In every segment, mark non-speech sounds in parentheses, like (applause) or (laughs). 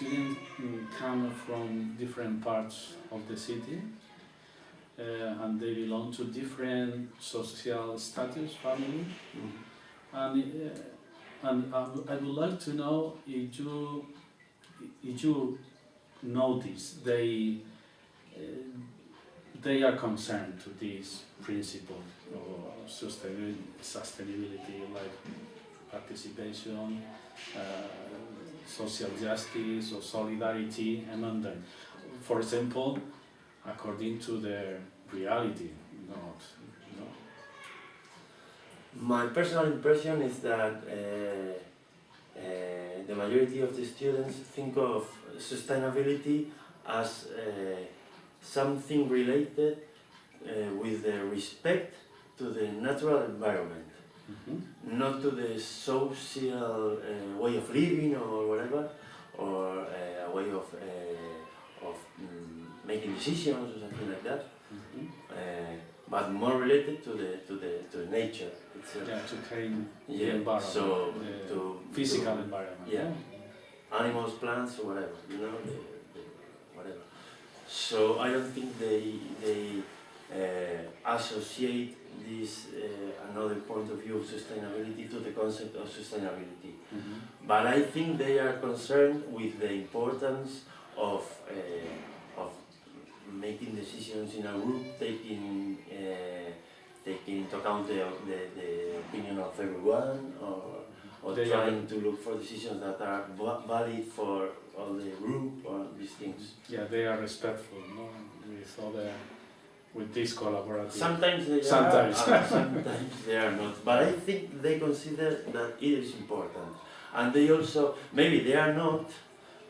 students mm, come from different parts of the city uh, and they belong to different social status, family, Mhm. and uh, and I would- I would like to know if you if you notice they uh, they are concerned to this principle of sustainability, sustainability like participation, uh, social justice or solidarity among them. For example, according to their reality, not. My personal impression is that uh, uh, the majority of the students think of sustainability as uh, something related uh, with respect to the natural environment, Mhm. not to the social uh, way of living or whatever, or uh, a way of, uh, of mm, making decisions or something like that, Mhm. uh, but more related to the, to the, to nature itself. Yeah, to clean the environment, so the to physical to environment. yeah. animals, plants, whatever, you know, the, the, whatever. So I don't think they they uh, associate this uh, another point of view of sustainability to the concept of sustainability. Mhm. But I think they are concerned with the importance of uh, of making decisions in a group, taking uh, taking into account the, the, the opinion of everyone, or or They trying to look for decisions that are va- valid for all the group or these things. Yeah, they are respectful, no, with other, with this collaborative. Sometimes they Sometimes. are, and sometimes they are not. But I think they consider that it is important, and they also maybe they are not,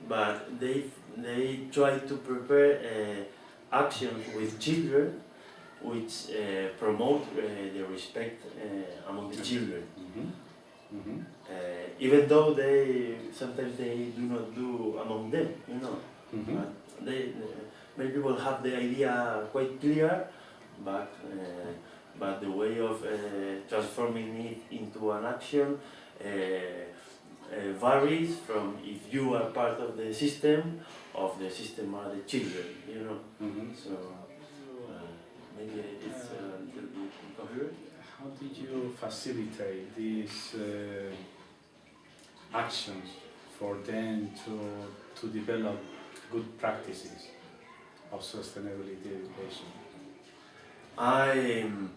but they they try to prepare uh, actions with children, which uh, promote uh, the respect uh, among the children. Mhm. Mhm. Uh, even though they sometimes they do not do among them, you know. Mhm. But they, uh, many people have the idea quite clear, but uh, but the way of uh, transforming it into an action uh, uh, varies from if you are part of the system, of the system are the children, you know. Mhm. So uh, maybe it's a little bit incoherent. How did you facilitate these uh, actions for them to, to develop good practices of sustainability education? I um,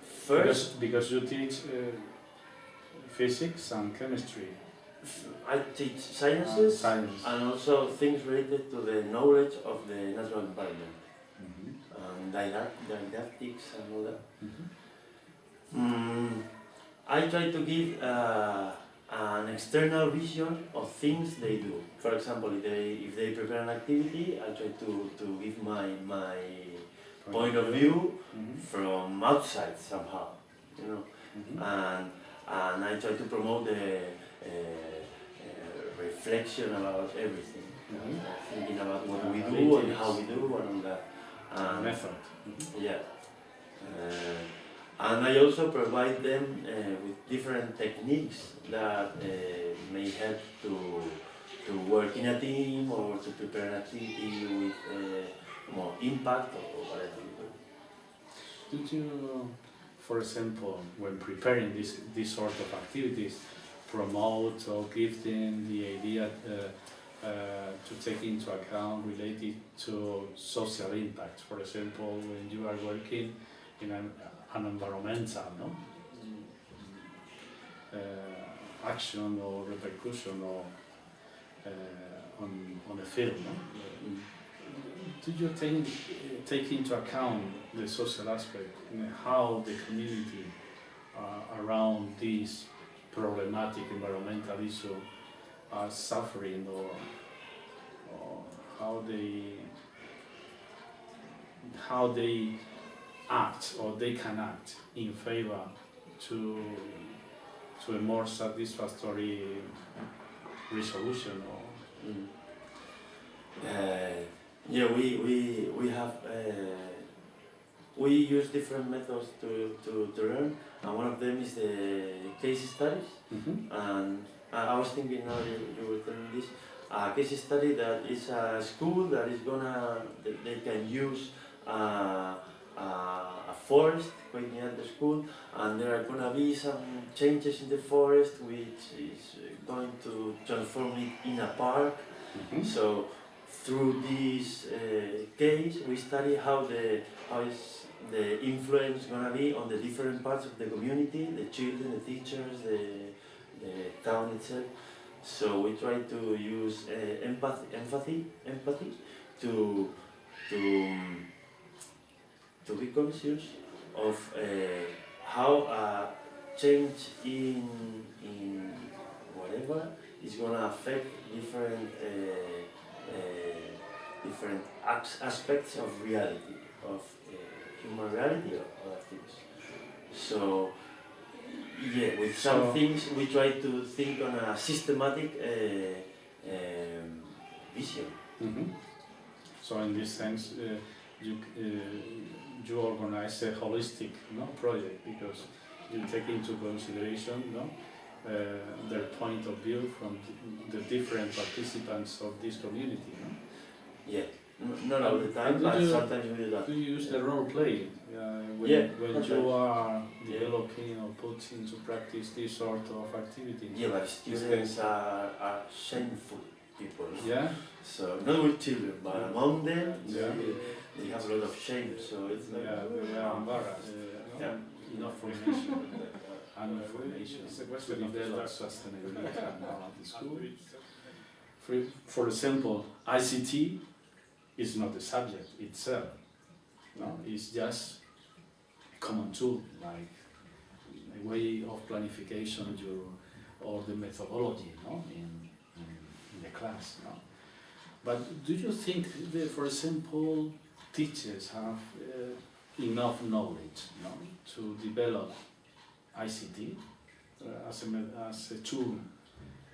Because, first because you teach uh, physics and chemistry, I teach sciences science. and also things related to the knowledge of the natural environment Mhm. and didactics and all that. Mhm. Mm, I try to give uh, an external vision of things they do. For example, if they if they prepare an activity, I try to, to give my my point of view Mhm. from outside somehow, you know. Mhm. and and I try to promote the uh, uh, reflection about everything, Mhm. uh, thinking about what we do and how we do and all that. And, Method. Mhm. yeah. Uh, and I also provide them uh, with different techniques that uh, may help to to work in a team or to prepare an activity with uh, more impact or whatever. Did you, for example, when preparing this, this sort of activities, promote or give them the idea uh, uh, to take into account related to social impact? For example, when you are working in an environmental no? uh, action or repercussion or uh, on, on a field, no? Do you take, take into account the social aspect and how the community uh, around this problematic environmental issue are suffering or, or how they how they act or they can act in favor to to a more satisfactory resolution or Mm. Uh, yeah, we, we, we have, uh, we use different methods to, to, to learn, and one of them is the case studies. Mhm. And I I was thinking now you, you were telling this, a case study that is a school that is gonna that they can use uh, a, a forest quite near the school, and there are gonna be some changes in the forest which is going to transform it in a park. Mhm. So through this uh, case, we study how the how is the influence gonna be on the different parts of the community, the children, the teachers, the, the town itself. So we try to use uh, empathy, empathy, empathy to to um, to be conscious of uh, how a change in in whatever is gonna affect different uh, uh, different aspects of reality of uh, human reality or other things. So yeah, with some So- things we try to think on a systematic uh, um, vision. Mhm. So in this sense, uh, you uh, you organize a holistic no project because you take into consideration no uh, their point of view from the different participants of this community. No? Yeah, not all the time, but do you- sometimes we do that. Do you use the role play uh, when, Yeah, when you are Yeah. developing or put into practice this sort of activity? Yeah, but students are, are shameful people. Yeah. So not with children, but among them, Yeah. they, they have a lot of shame. So it's like Yeah, they are embarrassed. Yeah. Enough formation (laughs) and information to develop sustainability at the (laughs) school. For, for example, ICT is not the subject itself. No, it's just a common tool, like a way of planification or the methodology no? in, in, in the class. No? But do you think that, for example, teachers have uh, enough knowledge no, to develop ICT uh, as, a, as a tool,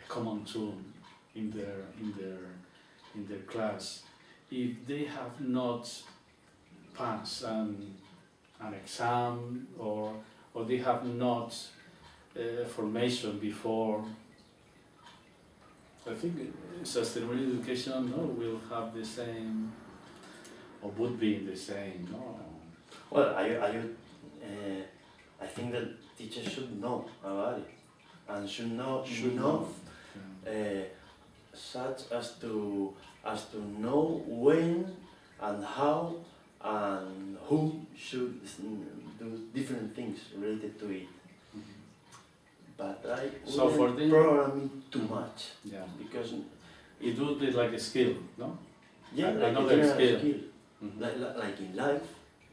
a common tool in their, in their, in their class, if they have not passed an, an exam or, or they have not uh, formation before I think sustainable education no, will have the same, or would be the same, no? well, are I, I, uh, I think that teachers should know about it and should know Should Yeah. uh, such as to as to know when and how and who should do different things related to it. But I So for wouldn't program it too much Yeah. because It would be like a skill, no? yeah, like another skill. skill, Mhm. like, like, like in life.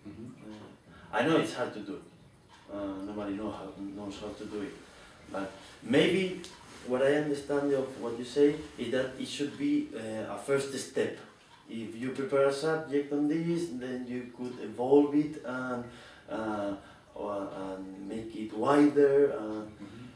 Mhm. Uh, I know it's hard to do. Uh, nobody know how, knows how to do it. But maybe what I understand of what you say is that it should be uh, a first step. If you prepare a subject on this, then you could evolve it and, uh, or, and make it wider. Uh, Mhm.